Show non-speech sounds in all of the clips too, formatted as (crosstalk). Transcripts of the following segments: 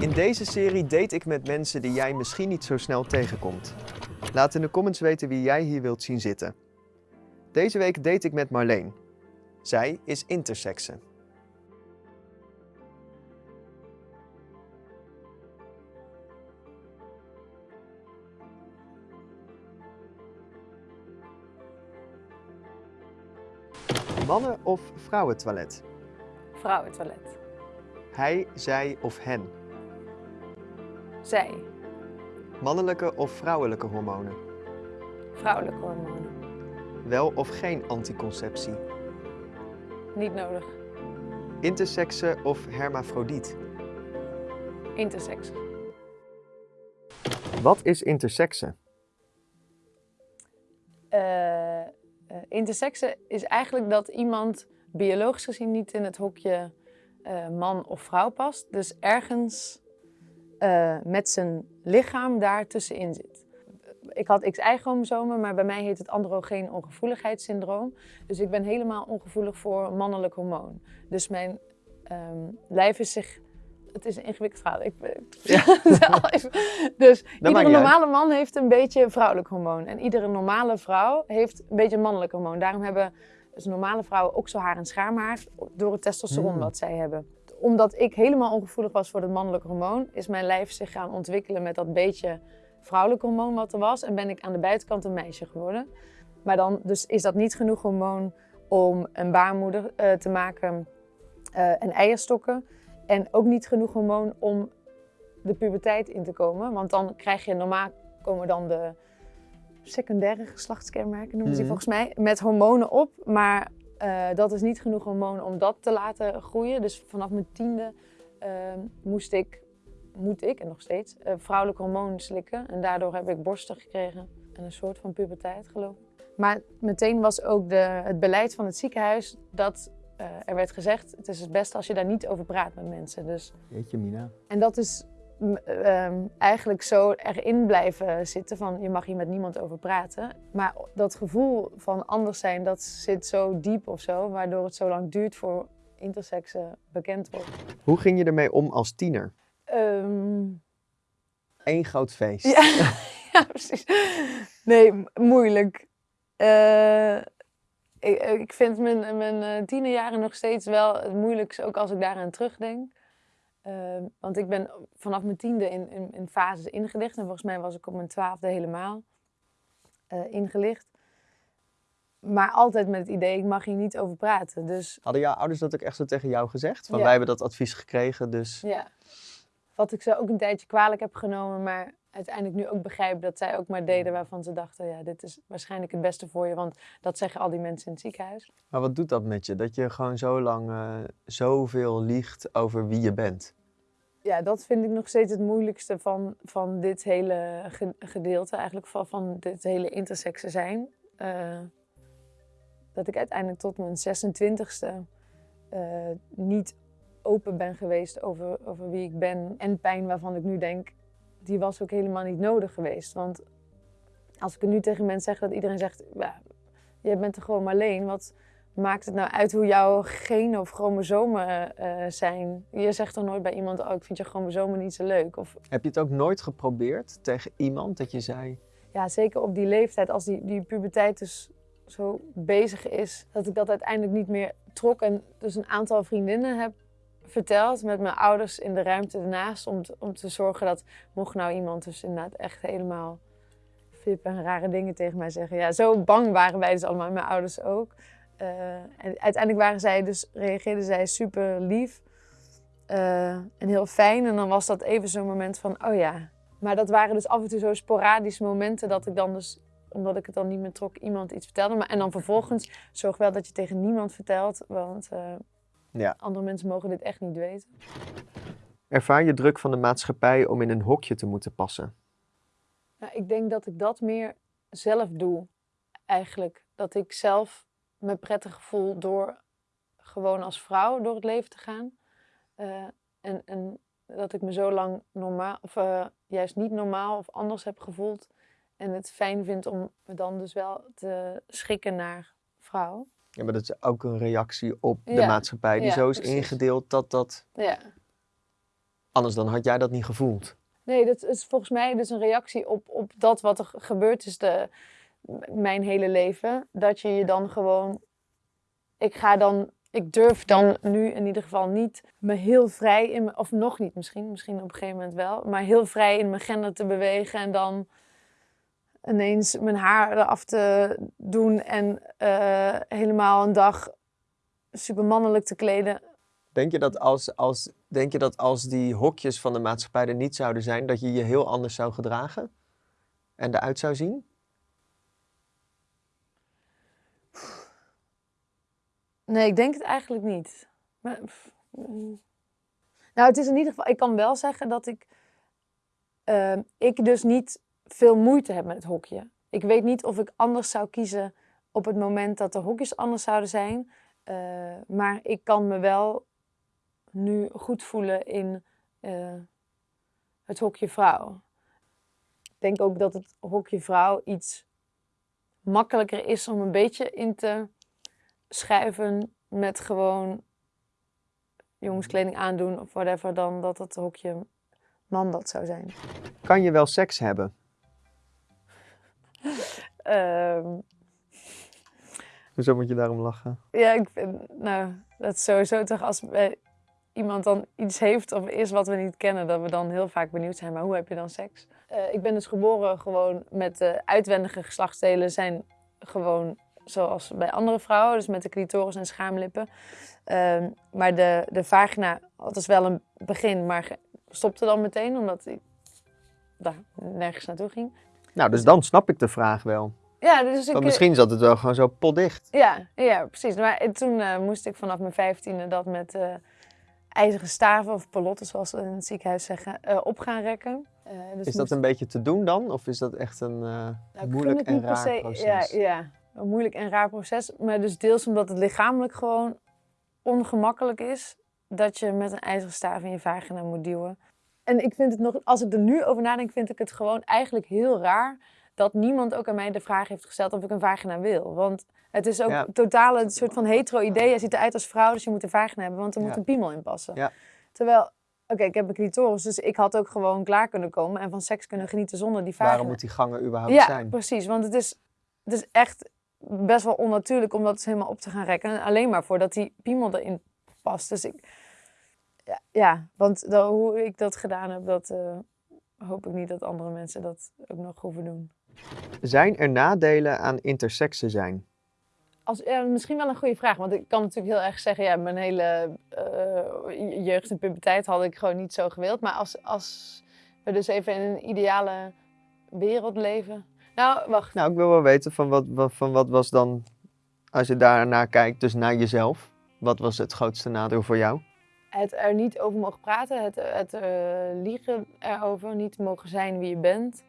In deze serie date ik met mensen die jij misschien niet zo snel tegenkomt. Laat in de comments weten wie jij hier wilt zien zitten. Deze week date ik met Marleen. Zij is intersexe. Mannen- of vrouwentoilet? Vrouwentoilet. Hij, zij of hen? Zij. Mannelijke of vrouwelijke hormonen? Vrouwelijke hormonen. Wel of geen anticonceptie? Niet nodig. Intersexe of hermafrodiet? Intersex. Wat is intersexe? Eh eh, intersexe is eigenlijk dat iemand biologisch gezien niet in het hokje eh, man of vrouw past. Dus ergens eh, met zijn lichaam daar tussenin zit. Ik had XY-chromosomen, maar bij mij heet het androgeen ongevoeligheidssyndroom. Dus ik ben helemaal ongevoelig voor mannelijk hormoon. Dus mijn ehm, lijf is zich... Het is een ingewikkeld verhaal. Ik, Ja. (laughs) Even- dus iedere uit. normale man heeft een beetje vrouwelijk hormoon. En iedere normale vrouw heeft een beetje mannelijk hormoon. Daarom hebben dus normale vrouwen ook zo haar en schaamhaar door het testosteron Hmm. wat zij hebben. Omdat ik helemaal ongevoelig was voor het mannelijke hormoon, is mijn lijf zich gaan ontwikkelen met dat beetje vrouwelijk hormoon wat er was. En ben ik aan de buitenkant een meisje geworden. Maar dan dus is dat niet genoeg hormoon om een baarmoeder eh, te maken eh, en eierstokken. En ook niet genoeg hormoon om de puberteit in te komen. Want dan krijg je normaal komen dan de secundaire geslachtskenmerken, noemen ze die Mhm. volgens mij, met hormonen op. Maar eh, dat is niet genoeg hormoon om dat te laten groeien. Dus vanaf mijn tiende eh, moest ik, moet ik, en nog steeds, eh, vrouwelijk hormoon slikken. En daardoor heb ik borsten gekregen en een soort van puberteit geloof ik. Maar meteen was ook de, het beleid van het ziekenhuis dat eh, er werd gezegd, het is het beste als je daar niet over praat met mensen. Dus Jeetje Mina. en dat is ehm, eigenlijk zo erin blijven zitten van je mag hier met niemand over praten. Maar dat gevoel van anders zijn, dat zit zo diep of zo, waardoor het zo lang duurt voor intersexen bekend wordt. Hoe ging je ermee om als tiener? Ehm, Eén groot feest. ja, (laughs) ja, precies. Nee, moeilijk. Eh, ik, ik vind mijn, mijn eh, tienerjaren nog steeds wel het moeilijkste, ook als ik daaraan terugdenk. Eh, want ik ben vanaf mijn tiende in, in, in fases ingelicht. En volgens mij was ik op mijn twaalfde helemaal eh, ingelicht. Maar altijd met het idee, ik mag hier niet over praten. Dus Hadden jouw ouders dat ook echt zo tegen jou gezegd? Van Ja. wij hebben dat advies gekregen, dus... Ja. Wat ik ze ook een tijdje kwalijk heb genomen, maar uiteindelijk nu ook begrijp dat zij ook maar deden waarvan ze dachten, ja, dit is waarschijnlijk het beste voor je, want dat zeggen al die mensen in het ziekenhuis. Maar wat doet dat met je? Dat je gewoon zo lang eh, zoveel liegt over wie je bent? Ja, dat vind ik nog steeds het moeilijkste van, van dit hele ge- gedeelte, eigenlijk van, van dit hele intersexe zijn. Eh, dat ik uiteindelijk tot mijn 26e eh, niet open ben geweest over, over wie ik ben. En pijn waarvan ik nu denk, die was ook helemaal niet nodig geweest. Want als ik het nu tegen mensen zeg dat iedereen zegt, ja, jij bent er gewoon maar alleen. Wat maakt het nou uit hoe jouw genen of chromosomen eh, zijn? Je zegt toch nooit bij iemand, oh ik vind je chromosomen niet zo leuk. Of Heb je het ook nooit geprobeerd tegen iemand dat je zei... ja, zeker op die leeftijd, als die, die puberteit dus zo bezig is, dat ik dat uiteindelijk niet meer trok. En dus een aantal vriendinnen heb verteld met mijn ouders in de ruimte ernaast. Om om te zorgen dat, mocht nou iemand dus inderdaad echt helemaal fip en rare dingen tegen mij zeggen. Ja, zo bang waren wij dus allemaal, mijn ouders ook. Eh, en uiteindelijk waren zij dus, reageerden zij super lief eh, en heel fijn. En dan was dat even zo'n moment van, oh ja. Maar dat waren dus af en toe zo sporadische momenten dat ik dan dus, omdat ik het dan niet meer trok, iemand iets vertelde. Maar, en dan vervolgens zorg wel dat je tegen niemand vertelt, want eh, Ja. andere mensen mogen dit echt niet weten. Ervaar je druk van de maatschappij om in een hokje te moeten passen? Nou, ik denk dat ik dat meer zelf doe, eigenlijk. Dat ik zelf me prettig voel door gewoon als vrouw door het leven te gaan. Eh, en, en dat ik me zo lang normaal, of eh, juist niet normaal of anders heb gevoeld. En het fijn vind om me dan dus wel te schikken naar vrouw. Ja, maar dat is ook een reactie op de Ja, maatschappij die ja, zo is precies. ingedeeld dat dat... Ja. Anders dan had jij dat niet gevoeld. Nee, dat is volgens mij dus een reactie op, op dat wat er gebeurd is de, mijn hele leven. Dat je je dan gewoon... Ik ga dan... Ik durf dan nu in ieder geval niet me heel vrij in... Of nog niet misschien, misschien op een gegeven moment wel. Maar heel vrij in mijn gender te bewegen en dan ineens mijn haar eraf te doen. En eh, helemaal een dag super mannelijk te kleden. Denk je, dat als, als, denk je dat als die hokjes van de maatschappij er niet zouden zijn, dat je je heel anders zou gedragen? En eruit zou zien? Nee, ik denk het eigenlijk niet. Maar, mm. nou, het is in ieder geval, ik kan wel zeggen dat ik, ehm, ik dus niet veel moeite heb met het hokje. Ik weet niet of ik anders zou kiezen op het moment dat de hokjes anders zouden zijn. Eh, maar ik kan me wel nu goed voelen in eh, het hokje vrouw. Ik denk ook dat het hokje vrouw iets makkelijker is om een beetje in te schuiven met gewoon jongenskleding aandoen of whatever, dan dat het hokje man dat zou zijn. Kan je wel seks hebben? Ehm, Hoezo moet je daarom lachen? ja, ik vind, nou, dat is sowieso toch als bij iemand dan iets heeft of is wat we niet kennen, dat we dan heel vaak benieuwd zijn, maar hoe heb je dan seks? Eh, ik ben dus geboren gewoon met de uitwendige geslachtsdelen zijn gewoon zoals bij andere vrouwen, dus met de clitoris en schaamlippen. Ehm, maar de, de vagina had dus wel een begin, maar stopte dan meteen, omdat hij daar nergens naartoe ging. Nou, dus dan snap ik de vraag wel. Ja, dus ik, misschien zat het wel gewoon zo potdicht. Ja, ja precies. Maar toen eh, moest ik vanaf mijn vijftiende dat met eh, ijzeren staven of palotten, zoals ze in het ziekenhuis zeggen, eh, op gaan rekken. Dus Is dat moest- een beetje te doen dan? Of is dat echt een Nou, moeilijk en raar se- proces? Ja, ja, een moeilijk en raar proces. Maar dus deels omdat het lichamelijk gewoon ongemakkelijk is dat je met een ijzeren staaf in je vagina moet duwen. En ik vind het nog, als ik er nu over nadenk, vind ik het gewoon eigenlijk heel raar dat niemand ook aan mij de vraag heeft gesteld of ik een vagina wil. Want het is ook Ja. totaal een soort van hetero-idee. Je ziet eruit als vrouw, dus je moet een vagina hebben, want er moet Ja. een piemel in passen. Ja. Terwijl, oké, ik heb een clitoris, dus ik had ook gewoon klaar kunnen komen en van seks kunnen genieten zonder die vagina. Waarom moet die gangen überhaupt Ja, zijn? precies. Want het is, het is echt best wel onnatuurlijk om dat dus helemaal op te gaan rekken. Alleen maar voordat die piemel erin past. Dus ik... Ja, ja want hoe ik dat gedaan heb, dat eh, hoop ik niet dat andere mensen dat ook nog hoeven doen. Zijn er nadelen aan intersexe zijn? Als, ja, misschien wel een goede vraag, want ik kan natuurlijk heel erg zeggen, ja, mijn hele eh, jeugd en puberteit had ik gewoon niet zo gewild. Maar als, als we dus even in een ideale wereld leven. Nou, wacht. Nou, ik wil wel weten van wat, van wat was dan, als je daarnaar kijkt, dus naar jezelf. Wat was het grootste nadeel voor jou? Het er niet over mogen praten, het, het eh, liegen erover, niet mogen zijn wie je bent.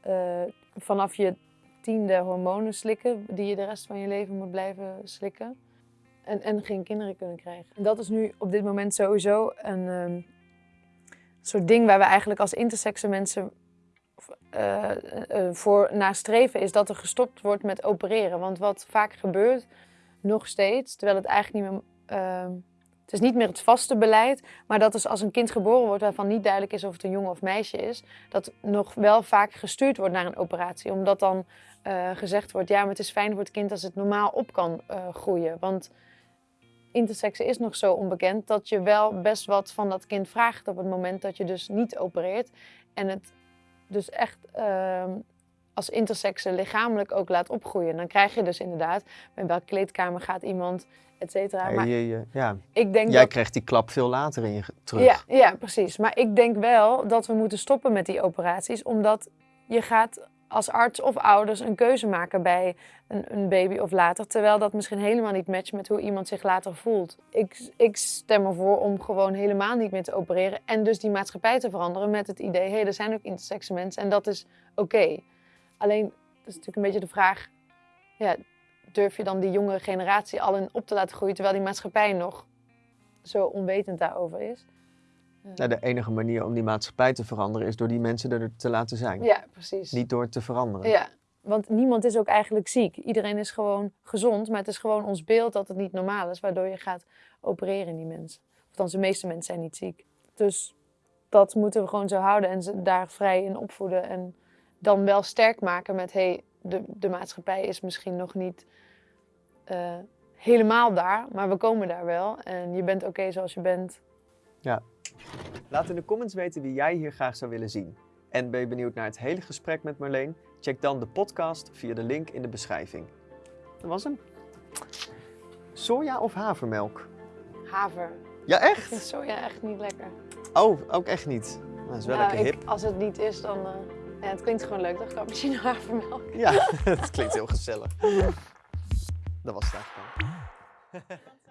Eh, vanaf je tiende hormonen slikken, die je de rest van je leven moet blijven slikken. En, en geen kinderen kunnen krijgen. En dat is nu op dit moment sowieso een ehm, soort ding waar we eigenlijk als intersexe mensen eh, voor nastreven, is dat er gestopt wordt met opereren. Want wat vaak gebeurt, nog steeds, terwijl het eigenlijk niet meer... het is niet meer het vaste beleid, maar dat is als een kind geboren wordt waarvan niet duidelijk is of het een jongen of meisje is, dat nog wel vaak gestuurd wordt naar een operatie. Omdat dan eh, gezegd wordt, ja, maar het is fijn voor het kind als het normaal op kan eh, groeien. Want intersexe is nog zo onbekend dat je wel best wat van dat kind vraagt op het moment dat je dus niet opereert. En het dus echt ehm, als intersexe lichamelijk ook laat opgroeien. Dan krijg je dus inderdaad, bij welke kleedkamer gaat iemand, et cetera. Ja, Maar je, je- ja. ik denk Jij dat kreeg die klap veel later in je terug. ja, ja, precies. Maar ik denk wel dat we moeten stoppen met die operaties, omdat je gaat als arts of ouders een keuze maken bij een, een baby of later, terwijl dat misschien helemaal niet matcht met hoe iemand zich later voelt. Ik, ik stem ervoor om gewoon helemaal niet meer te opereren en dus die maatschappij te veranderen met het idee, hé, hey, er zijn ook intersexe mensen en dat is oké. Alleen, dat is natuurlijk een beetje de vraag, ja, durf je dan die jongere generatie al in op te laten groeien, terwijl die maatschappij nog zo onwetend daarover is? Nou, de enige manier om die maatschappij te veranderen is door die mensen er te laten zijn. Ja, precies. Niet door te veranderen. Ja, want niemand is ook eigenlijk ziek. Iedereen is gewoon gezond, maar het is gewoon ons beeld dat het niet normaal is, waardoor je gaat opereren in die mensen. Althans, de meeste mensen zijn niet ziek. Dus dat moeten we gewoon zo houden en ze daar vrij in opvoeden. En dan wel sterk maken met, hey, de, de maatschappij is misschien nog niet eh, helemaal daar, maar we komen daar wel. En je bent oké zoals je bent. Laat in de comments weten wie jij hier graag zou willen zien. En ben je benieuwd naar het hele gesprek met Marleen? Check dan de podcast via de link in de beschrijving. Dat was hem. Soja of havermelk? Haver. Ja, Ik vind echt? soja echt niet lekker. Oh, ook echt niet. Dat is wel Nou, lekker ik- hip. als het niet is, dan... eh, ja, het klinkt gewoon leuk, toch? Cappuccino havermelk. Ja, (laughs) het klinkt heel gezellig. Dat was het eigenlijk al. (laughs)